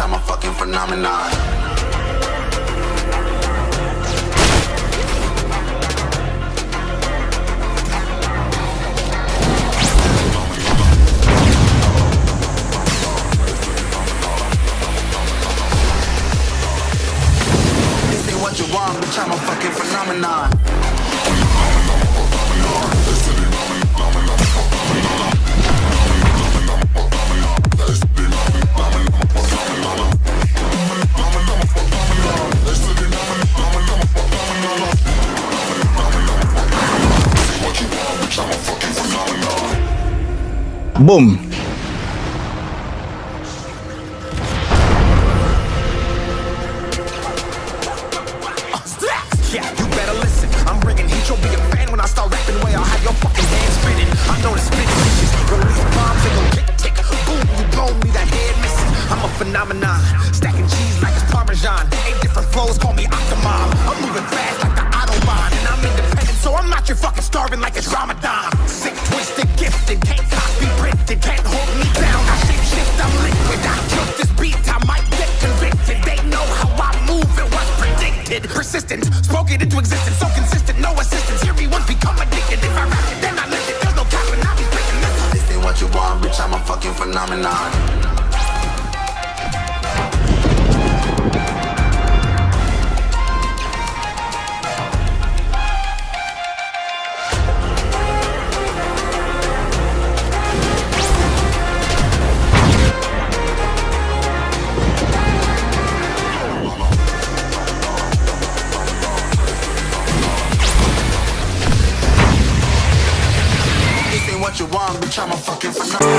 I'm a fucking phenomenon. Бум! no assistance. Hear me once become addicted. If I rap it, then I lift it. There's no cap and I be breaking this. This ain't what you want, bitch. I'm a fucking phenomenon. I'm a fucking phenomenon.